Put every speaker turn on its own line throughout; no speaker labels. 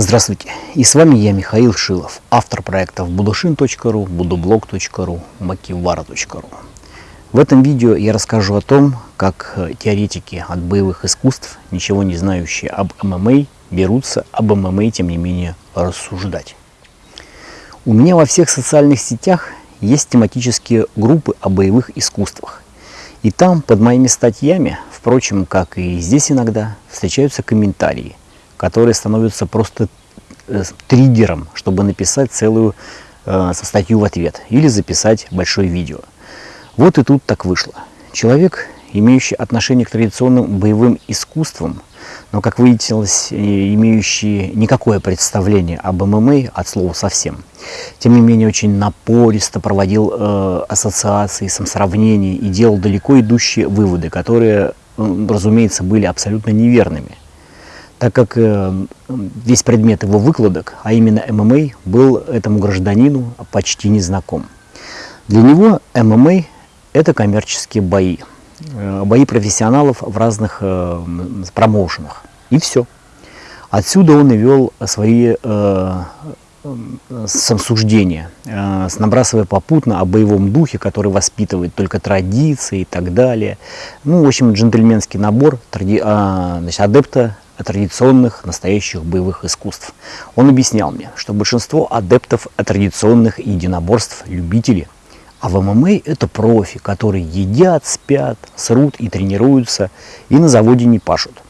Здравствуйте, и с вами я, Михаил Шилов, автор проектов budushin.ru, budublog.ru, makivara.ru. В этом видео я расскажу о том, как теоретики от боевых искусств, ничего не знающие об ММА, берутся об ММА, тем не менее, рассуждать. У меня во всех социальных сетях есть тематические группы о боевых искусствах. И там под моими статьями, впрочем, как и здесь иногда, встречаются комментарии – которые становятся просто э, триггером, чтобы написать целую э, статью в ответ или записать большое видео. Вот и тут так вышло. Человек, имеющий отношение к традиционным боевым искусствам, но, как выяснилось, имеющий никакое представление об ММА от слова совсем. Тем не менее, очень напористо проводил э, ассоциации, сравнения и делал далеко идущие выводы, которые, э, разумеется, были абсолютно неверными так как э, весь предмет его выкладок, а именно ММА, был этому гражданину почти незнаком. Для него ММА – это коммерческие бои, э, бои профессионалов в разных э, промоушенах. И все. Отсюда он и вел свои самосуждения, набрасывая попутно о боевом духе, который воспитывает только традиции и так далее. Ну, в общем, джентльменский набор а, значит, адепта традиционных настоящих боевых искусств. Он объяснял мне, что большинство адептов традиционных единоборств – любители, а в ММА это профи, которые едят, спят, срут и тренируются, и на заводе не пашут.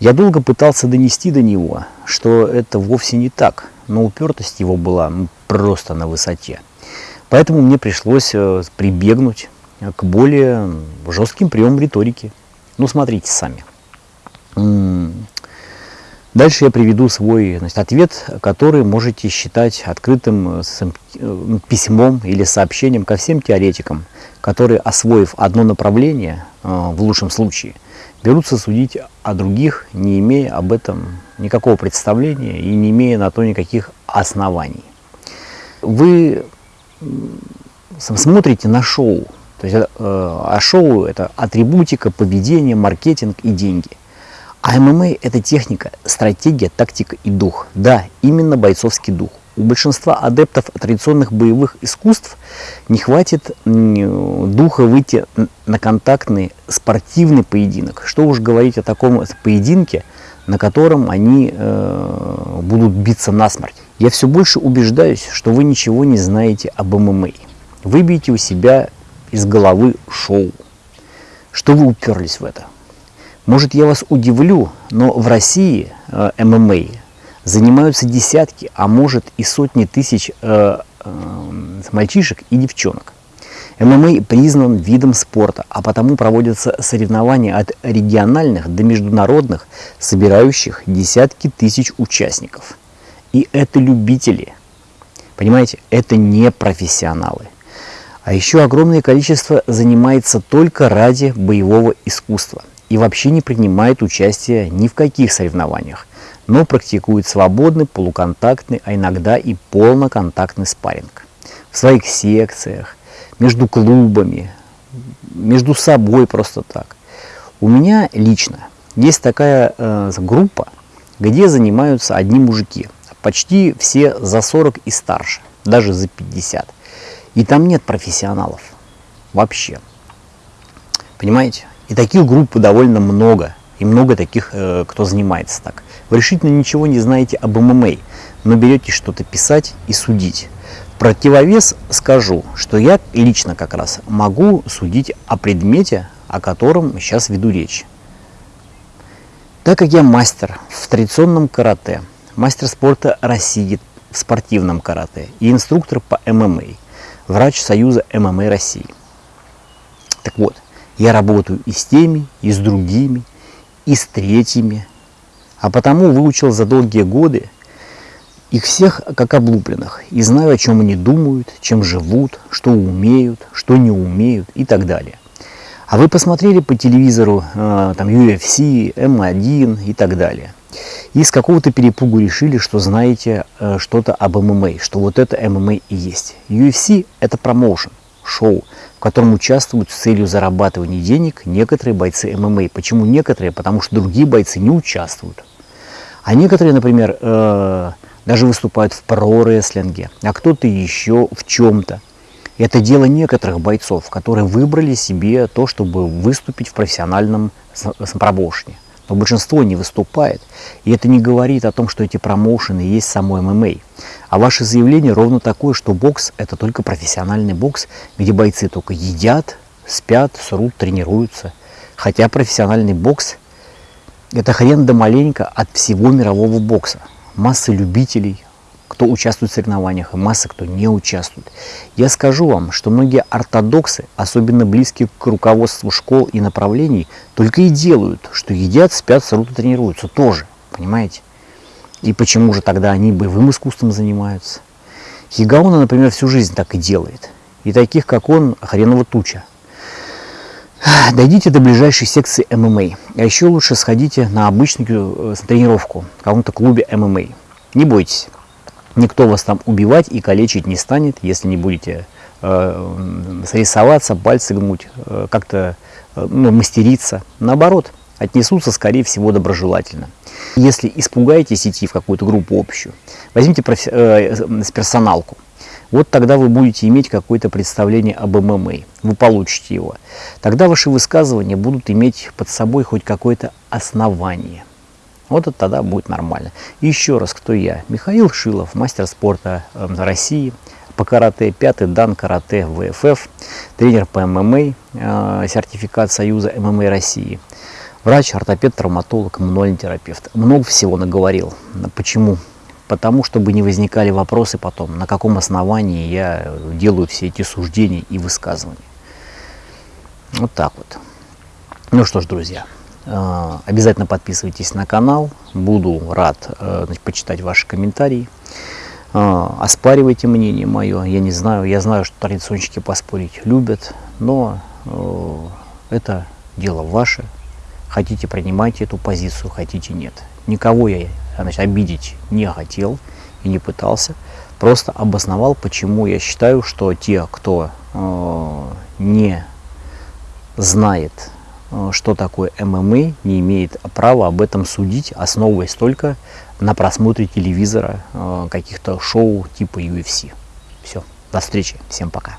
Я долго пытался донести до него, что это вовсе не так, но упертость его была ну, просто на высоте. Поэтому мне пришлось э, прибегнуть к более жестким приемам риторики. Ну, смотрите сами. Дальше я приведу свой значит, ответ, который можете считать открытым э, э, письмом или сообщением ко всем теоретикам, которые, освоив одно направление, э, в лучшем случае, берутся судить о других, не имея об этом никакого представления и не имея на то никаких оснований. Вы смотрите на шоу, то есть, а шоу это атрибутика, поведение, маркетинг и деньги. А ММА – это техника, стратегия, тактика и дух. Да, именно бойцовский дух. У большинства адептов традиционных боевых искусств не хватит духа выйти на контактный спортивный поединок. Что уж говорить о таком поединке, на котором они э, будут биться насмерть. Я все больше убеждаюсь, что вы ничего не знаете об ММА. Выбейте у себя из головы шоу. Что вы уперлись в это? Может, я вас удивлю, но в России э, ММА занимаются десятки, а может и сотни тысяч э, э, мальчишек и девчонок. ММА признан видом спорта, а потому проводятся соревнования от региональных до международных, собирающих десятки тысяч участников. И это любители. Понимаете, это не профессионалы. А еще огромное количество занимается только ради боевого искусства и вообще не принимает участие ни в каких соревнованиях, но практикует свободный, полуконтактный, а иногда и полноконтактный спарринг. В своих секциях, между клубами, между собой просто так. У меня лично есть такая э, группа, где занимаются одни мужики, почти все за 40 и старше, даже за 50. И там нет профессионалов вообще. Понимаете? И таких групп довольно много. И много таких, э, кто занимается так. Вы решительно ничего не знаете об ММА, но берете что-то писать и судить. Противовес скажу, что я лично как раз могу судить о предмете, о котором сейчас веду речь. Так как я мастер в традиционном карате, мастер спорта России в спортивном карате и инструктор по ММА, врач Союза ММА России. Так вот, я работаю и с теми, и с другими, и с третьими. А потому выучил за долгие годы их всех как облупленных и знаю, о чем они думают, чем живут, что умеют, что не умеют и так далее. А вы посмотрели по телевизору э, там UFC, М1 и так далее. И с какого-то перепугу решили, что знаете э, что-то об ММА, что вот это ММА и есть. UFC это промоушен, шоу, в котором участвуют с целью зарабатывания денег некоторые бойцы ММА. Почему некоторые? Потому что другие бойцы не участвуют. А некоторые, например, э, даже выступают в про-рестлинге, а кто-то еще в чем-то. Это дело некоторых бойцов, которые выбрали себе то, чтобы выступить в профессиональном промоушене. Но большинство не выступает. И это не говорит о том, что эти промоушены есть само ММА. А ваше заявление ровно такое, что бокс – это только профессиональный бокс, где бойцы только едят, спят, срут, тренируются. Хотя профессиональный бокс – это хрен да маленько от всего мирового бокса. Масса любителей, кто участвует в соревнованиях, и масса, кто не участвует. Я скажу вам, что многие ортодоксы, особенно близкие к руководству школ и направлений, только и делают, что едят, спят, срут и тренируются тоже, понимаете? И почему же тогда они боевым искусством занимаются? Хигауна, например, всю жизнь так и делает. И таких, как он, хреново туча. Дойдите до ближайшей секции ММА. А еще лучше сходите на обычную э, тренировку в каком-то клубе ММА. Не бойтесь. Никто вас там убивать и калечить не станет, если не будете э, срисоваться, пальцы гнуть, э, как-то э, ну, мастериться. Наоборот, отнесутся, скорее всего, доброжелательно. Если испугаетесь идти в какую-то группу общую, возьмите профи- э, персоналку. Вот тогда вы будете иметь какое-то представление об ММА, вы получите его. Тогда ваши высказывания будут иметь под собой хоть какое-то основание – вот это тогда будет нормально. Еще раз, кто я? Михаил Шилов, мастер спорта эм, России, по карате, пятый дан карате ВФФ, тренер по ММА, э, сертификат Союза ММА России, врач, ортопед, травматолог, мануальный терапевт. Много всего наговорил. Почему? Потому, чтобы не возникали вопросы потом, на каком основании я делаю все эти суждения и высказывания. Вот так вот. Ну что ж, друзья, обязательно подписывайтесь на канал. Буду рад э, значит, почитать ваши комментарии. Э, оспаривайте мнение мое. Я не знаю, я знаю, что традиционщики поспорить любят, но это дело ваше. Хотите, принимайте эту позицию, хотите, нет. Никого я значит, обидеть не хотел и не пытался. Просто обосновал, почему я считаю, что те, кто не знает Э, что такое ММА, не имеет права об этом судить, основываясь только на просмотре телевизора, э, каких-то шоу типа UFC. Все, до встречи, всем пока.